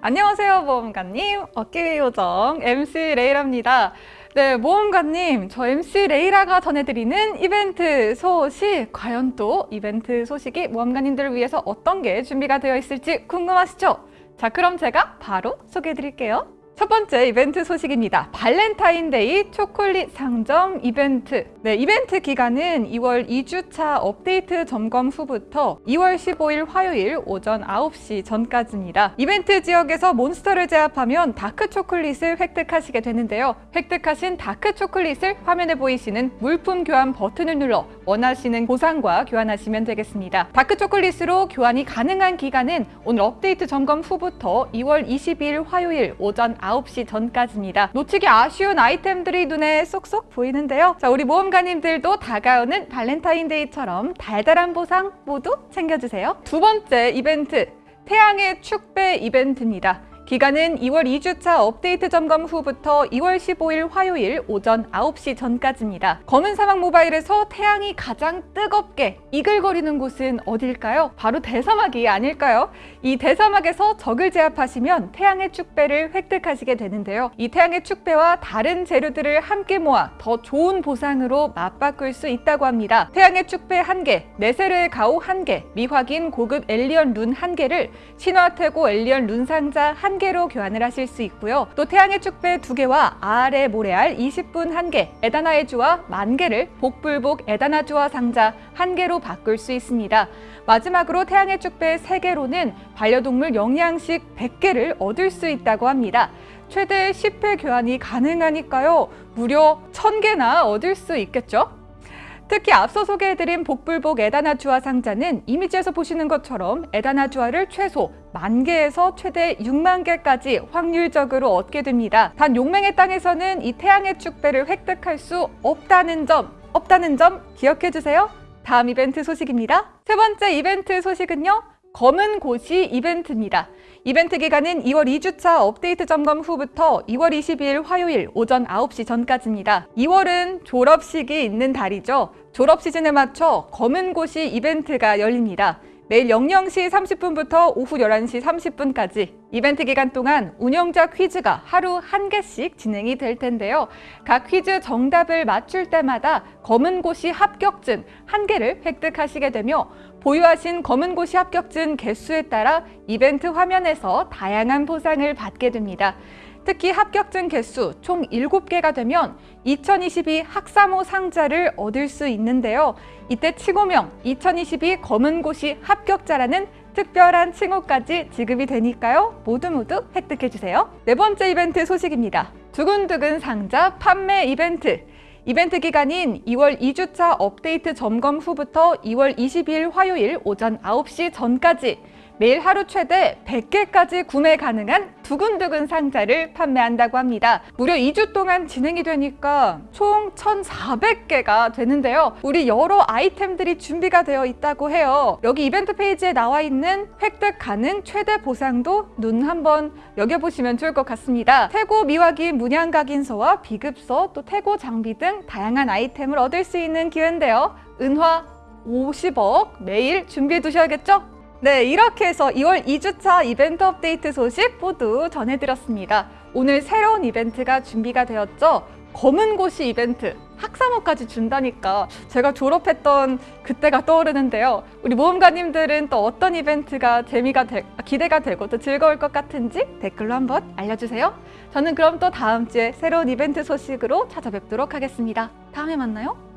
안녕하세요 모험가님. 어깨 요정 MC 레이라입니다. 네 모험가님 저 MC 레이라가 전해드리는 이벤트 소식. 과연 또 이벤트 소식이 모험가님들을 위해서 어떤 게 준비가 되어 있을지 궁금하시죠? 자 그럼 제가 바로 소개해 드릴게요 첫 번째 이벤트 소식입니다. 발렌타인데이 초콜릿 상점 이벤트. 네, 이벤트 기간은 2월 2주차 업데이트 점검 후부터 2월 15일 화요일 오전 9시 전까지입니다. 이벤트 지역에서 몬스터를 제압하면 다크 초콜릿을 획득하시게 되는데요. 획득하신 다크 초콜릿을 화면에 보이시는 물품 교환 버튼을 눌러 원하시는 보상과 교환하시면 되겠습니다. 다크 초콜릿으로 교환이 가능한 기간은 오늘 업데이트 점검 후부터 2월 22일 화요일 오전 9시 전까지입니다. 놓치기 아쉬운 아이템들이 눈에 쏙쏙 보이는데요. 자, 우리 모험가님들도 다가오는 발렌타인데이처럼 달달한 보상 모두 챙겨주세요. 두 번째 이벤트, 태양의 축배 이벤트입니다. 기간은 2월 2주차 업데이트 점검 후부터 2월 15일 화요일 오전 9시 전까지입니다. 검은 사막 모바일에서 태양이 가장 뜨겁게 이글거리는 곳은 어딜까요? 바로 대사막이 아닐까요? 이 대사막에서 적을 제압하시면 태양의 축배를 획득하시게 되는데요. 이 태양의 축배와 다른 재료들을 함께 모아 더 좋은 보상으로 맞바꿀 수 있다고 합니다. 태양의 축배 1개, 네세르의 가오 1개, 미확인 고급 엘리언 룬 1개를 신화 태고 엘리언 룬 상자 1 1개로 교환을 하실 수 있고요. 또 태양의 축배 2개와 아래 모래알 20분 1개, 에다나의 주와 만개를 복불복 에다나 주와 상자 1개로 바꿀 수 있습니다. 마지막으로 태양의 축배 3개로는 반려동물 영양식 100개를 얻을 수 있다고 합니다. 최대 10회 교환이 가능하니까요. 무려 1000개나 얻을 수 있겠죠? 특히 앞서 소개해드린 복불복 에다나주아 상자는 이미지에서 보시는 것처럼 에다나주아를 최소 만 개에서 최대 6만 개까지 확률적으로 얻게 됩니다. 단 용맹의 땅에서는 이 태양의 축배를 획득할 수 없다는 점, 없다는 점 기억해 주세요. 다음 이벤트 소식입니다. 세 번째 이벤트 소식은요. 검은 고시 이벤트입니다. 이벤트 기간은 2월 2주차 업데이트 점검 후부터 2월 22일 화요일 오전 9시 전까지입니다. 2월은 졸업식이 있는 달이죠. 졸업 시즌에 맞춰 검은 고시 이벤트가 열립니다. 매일 00시 30분부터 오후 11시 30분까지 이벤트 기간 동안 운영자 퀴즈가 하루 한 개씩 진행이 될 텐데요. 각 퀴즈 정답을 맞출 때마다 검은 고시 합격증 한 개를 획득하시게 되며 보유하신 검은 고시 합격증 개수에 따라 이벤트 화면에서 다양한 보상을 받게 됩니다. 특히 합격증 개수 총 7개가 되면 2022 학사모 상자를 얻을 수 있는데요. 이때 칭호명 2022 검은고시 합격자라는 특별한 칭호까지 지급이 되니까요. 모두 모두 획득해주세요. 네 번째 이벤트 소식입니다. 두근두근 상자 판매 이벤트. 이벤트 기간인 2월 2주차 업데이트 점검 후부터 2월 22일 화요일 오전 9시 전까지 매일 하루 최대 100개까지 구매 가능한 두근두근 상자를 판매한다고 합니다. 무려 2주 동안 진행이 되니까 총 1,400개가 되는데요. 우리 여러 아이템들이 준비가 되어 있다고 해요. 여기 이벤트 페이지에 나와 있는 획득 가능 최대 보상도 눈 한번 여겨보시면 좋을 것 같습니다. 태고 미화기 문양각인서와 비급서, 또 태고 장비 등 다양한 아이템을 얻을 수 있는 기회인데요. 은화 50억 매일 준비해 두셔야겠죠? 네, 이렇게 해서 2월 2주차 이벤트 업데이트 소식 모두 전해드렸습니다. 오늘 새로운 이벤트가 준비가 되었죠. 검은 고시 이벤트 학사모까지 준다니까 제가 졸업했던 그때가 떠오르는데요. 우리 모험가님들은 또 어떤 이벤트가 재미가 되, 기대가 되고 또 즐거울 것 같은지 댓글로 한번 알려주세요. 저는 그럼 또 다음 주에 새로운 이벤트 소식으로 찾아뵙도록 하겠습니다. 다음에 만나요.